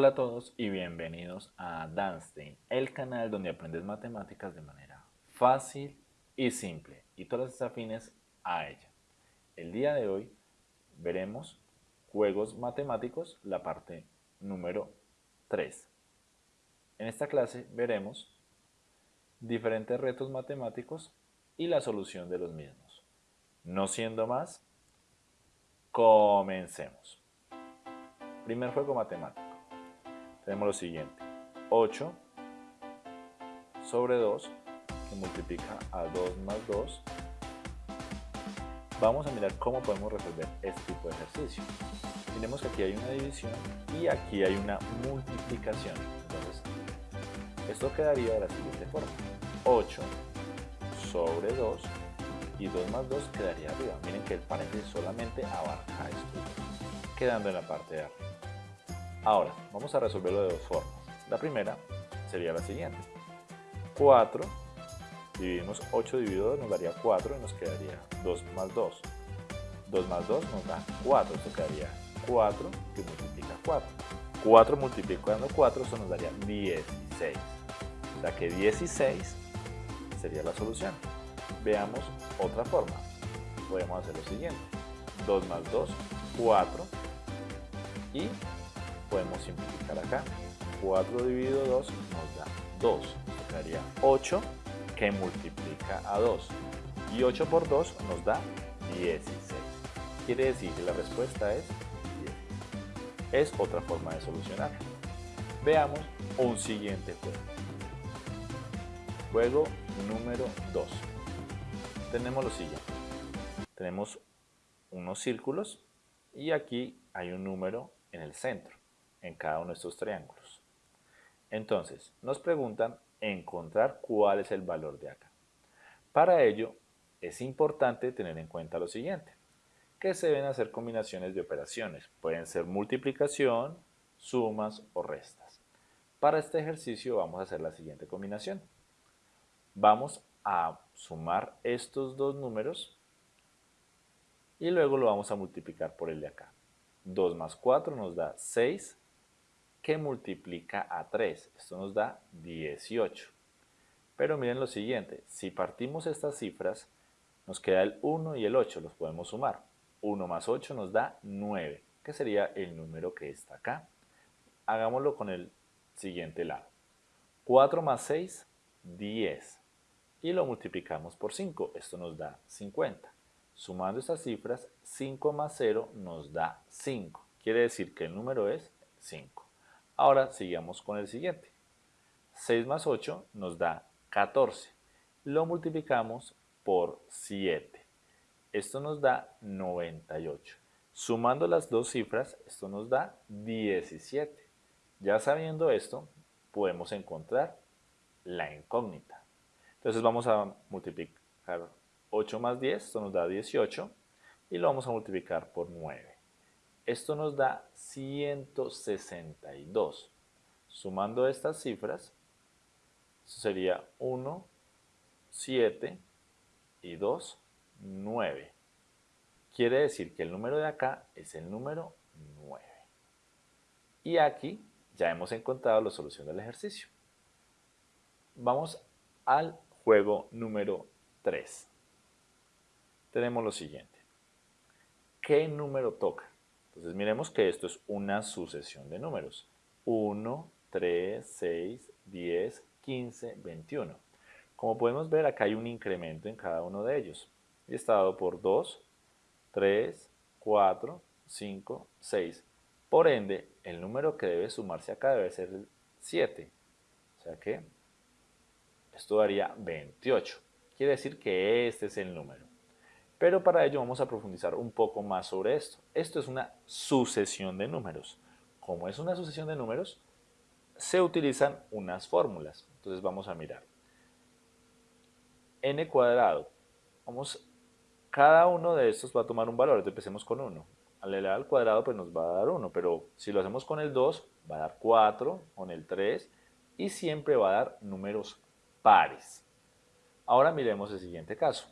Hola a todos y bienvenidos a Danstein, el canal donde aprendes matemáticas de manera fácil y simple y todas las afines a ella. El día de hoy veremos juegos matemáticos, la parte número 3. En esta clase veremos diferentes retos matemáticos y la solución de los mismos. No siendo más, comencemos. Primer juego matemático. Tenemos lo siguiente. 8 sobre 2 que multiplica a 2 más 2. Vamos a mirar cómo podemos resolver este tipo de ejercicio. Tenemos que aquí hay una división y aquí hay una multiplicación. Entonces, esto quedaría de la siguiente forma. 8 sobre 2 y 2 más 2 quedaría arriba. Miren que el paréntesis solamente abarca esto, quedando en la parte de arriba. Ahora, vamos a resolverlo de dos formas. La primera sería la siguiente. 4 dividimos 8 dividido 2 nos daría 4 y nos quedaría 2 más 2. 2 más 2 nos da 4, esto quedaría 4 que multiplica 4. 4 multiplicando 4, eso nos daría 16. O sea que 16 sería la solución. Veamos otra forma. Podemos hacer lo siguiente. 2 más 2, 4 y podemos simplificar acá. 4 dividido 2 nos da 2. Esto quedaría 8 que multiplica a 2. Y 8 por 2 nos da 16. Quiere decir que la respuesta es 10. Es otra forma de solucionar. Veamos un siguiente juego. Juego número 2. Tenemos lo siguiente. Tenemos unos círculos y aquí hay un número en el centro en cada uno de estos triángulos. Entonces, nos preguntan encontrar cuál es el valor de acá. Para ello, es importante tener en cuenta lo siguiente, que se deben hacer combinaciones de operaciones. Pueden ser multiplicación, sumas o restas. Para este ejercicio vamos a hacer la siguiente combinación. Vamos a sumar estos dos números y luego lo vamos a multiplicar por el de acá. 2 más 4 nos da 6 que multiplica a 3. Esto nos da 18. Pero miren lo siguiente, si partimos estas cifras, nos queda el 1 y el 8, los podemos sumar. 1 más 8 nos da 9, que sería el número que está acá. Hagámoslo con el siguiente lado. 4 más 6, 10. Y lo multiplicamos por 5, esto nos da 50. Sumando estas cifras, 5 más 0 nos da 5. Quiere decir que el número es 5. Ahora sigamos con el siguiente. 6 más 8 nos da 14. Lo multiplicamos por 7. Esto nos da 98. Sumando las dos cifras, esto nos da 17. Ya sabiendo esto, podemos encontrar la incógnita. Entonces vamos a multiplicar 8 más 10, esto nos da 18, y lo vamos a multiplicar por 9. Esto nos da 162. Sumando estas cifras, sería 1, 7 y 2, 9. Quiere decir que el número de acá es el número 9. Y aquí ya hemos encontrado la solución del ejercicio. Vamos al juego número 3. Tenemos lo siguiente. ¿Qué número toca? Entonces miremos que esto es una sucesión de números. 1, 3, 6, 10, 15, 21. Como podemos ver, acá hay un incremento en cada uno de ellos. Y está dado por 2, 3, 4, 5, 6. Por ende, el número que debe sumarse acá debe ser el 7. O sea que esto daría 28. Quiere decir que este es el número. Pero para ello vamos a profundizar un poco más sobre esto. Esto es una sucesión de números. Como es una sucesión de números, se utilizan unas fórmulas. Entonces vamos a mirar. n cuadrado. Cada uno de estos va a tomar un valor. Entonces empecemos con 1. Al elevar al cuadrado pues nos va a dar 1, pero si lo hacemos con el 2 va a dar 4, con el 3 y siempre va a dar números pares. Ahora miremos el siguiente caso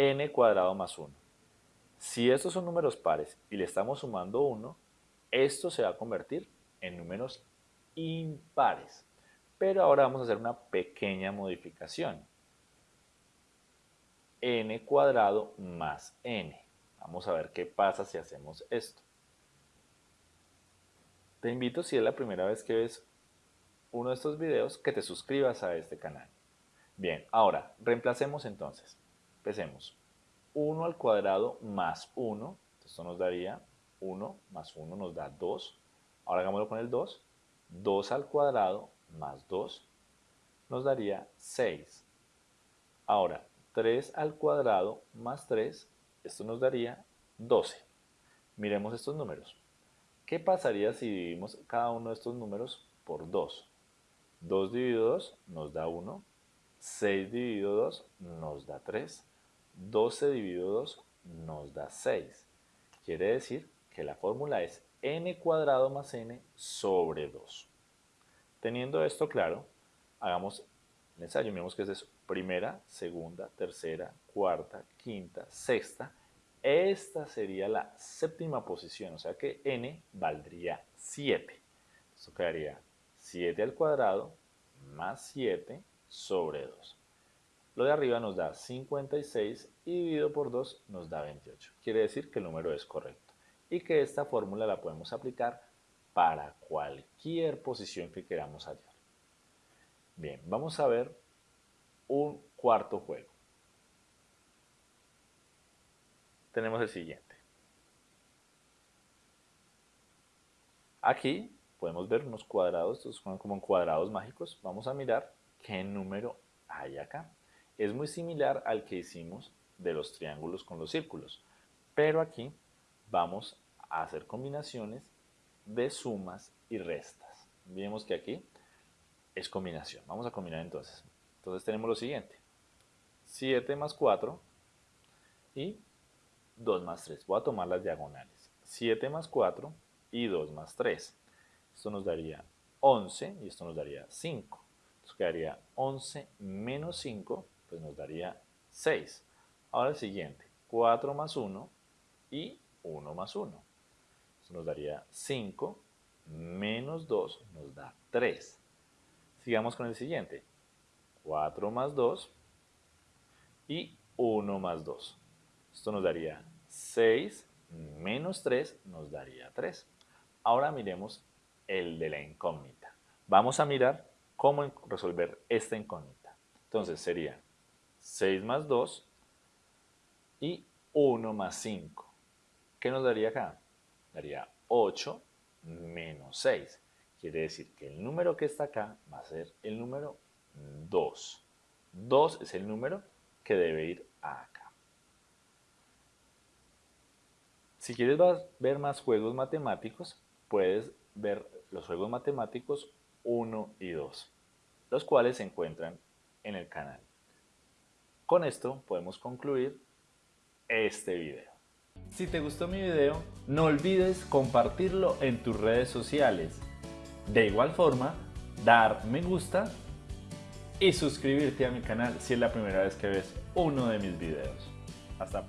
n cuadrado más 1. Si estos son números pares y le estamos sumando 1, esto se va a convertir en números impares. Pero ahora vamos a hacer una pequeña modificación. n cuadrado más n. Vamos a ver qué pasa si hacemos esto. Te invito, si es la primera vez que ves uno de estos videos, que te suscribas a este canal. Bien, ahora, reemplacemos entonces. Empecemos. 1 al cuadrado más 1, esto nos daría 1 más 1 nos da 2. Ahora hagámoslo con el 2. 2 al cuadrado más 2 nos daría 6. Ahora, 3 al cuadrado más 3, esto nos daría 12. Miremos estos números. ¿Qué pasaría si dividimos cada uno de estos números por 2? 2 dividido 2 nos da 1, 6 dividido 2 nos da 3, 12 dividido 2 nos da 6. Quiere decir que la fórmula es n cuadrado más n sobre 2. Teniendo esto claro, hagamos el ensayo. Miremos que es primera, segunda, tercera, cuarta, quinta, sexta. Esta sería la séptima posición, o sea que n valdría 7. Esto quedaría 7 al cuadrado más 7 sobre 2. Lo de arriba nos da 56 y dividido por 2 nos da 28. Quiere decir que el número es correcto y que esta fórmula la podemos aplicar para cualquier posición que queramos hallar. Bien, vamos a ver un cuarto juego. Tenemos el siguiente. Aquí podemos ver unos cuadrados, estos como cuadrados mágicos. Vamos a mirar qué número hay acá. Es muy similar al que hicimos de los triángulos con los círculos, pero aquí vamos a hacer combinaciones de sumas y restas. Vemos que aquí es combinación. Vamos a combinar entonces. Entonces tenemos lo siguiente. 7 más 4 y 2 más 3. Voy a tomar las diagonales. 7 más 4 y 2 más 3. Esto nos daría 11 y esto nos daría 5. Entonces quedaría 11 menos 5, pues nos daría 6. Ahora el siguiente, 4 más 1 y 1 más 1 nos daría 5 menos 2 nos da 3. Sigamos con el siguiente. 4 más 2 y 1 más 2. Esto nos daría 6 menos 3 nos daría 3. Ahora miremos el de la incógnita. Vamos a mirar cómo resolver esta incógnita. Entonces sería 6 más 2 y 1 más 5. ¿Qué nos daría acá? daría 8 menos 6. Quiere decir que el número que está acá va a ser el número 2. 2 es el número que debe ir acá. Si quieres ver más juegos matemáticos, puedes ver los juegos matemáticos 1 y 2, los cuales se encuentran en el canal. Con esto podemos concluir este video. Si te gustó mi video, no olvides compartirlo en tus redes sociales. De igual forma, dar me gusta y suscribirte a mi canal si es la primera vez que ves uno de mis videos. Hasta